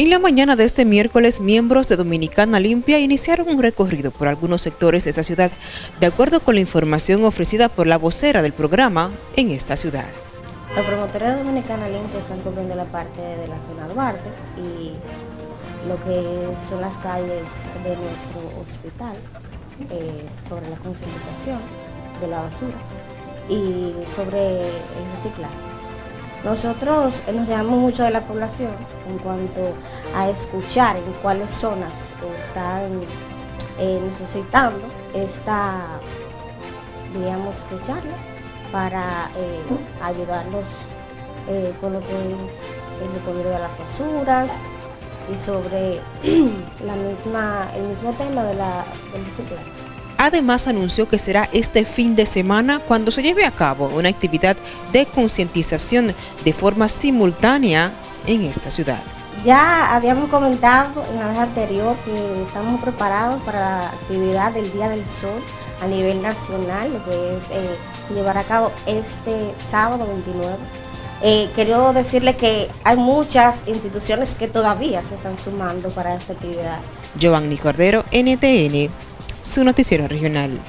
En la mañana de este miércoles, miembros de Dominicana Limpia iniciaron un recorrido por algunos sectores de esta ciudad, de acuerdo con la información ofrecida por la vocera del programa en esta ciudad. Los promotores de Dominicana Limpia están cubriendo la parte de la zona Duarte y lo que son las calles de nuestro hospital eh, sobre la concientización de la basura y sobre el reciclaje. Nosotros nos llamamos mucho de la población en cuanto a escuchar en cuáles zonas están eh, necesitando esta, digamos, escucharla para eh, ayudarnos eh, con lo que es el recogido de las basuras y sobre la misma, el mismo tema de la, del reciclaje. Además anunció que será este fin de semana cuando se lleve a cabo una actividad de concientización de forma simultánea en esta ciudad. Ya habíamos comentado en la vez anterior que estamos preparados para la actividad del Día del Sol a nivel nacional, lo que es eh, llevar a cabo este sábado 29. Eh, quiero decirle que hay muchas instituciones que todavía se están sumando para esta actividad. Giovanni Cordero, NTN su noticiero regional.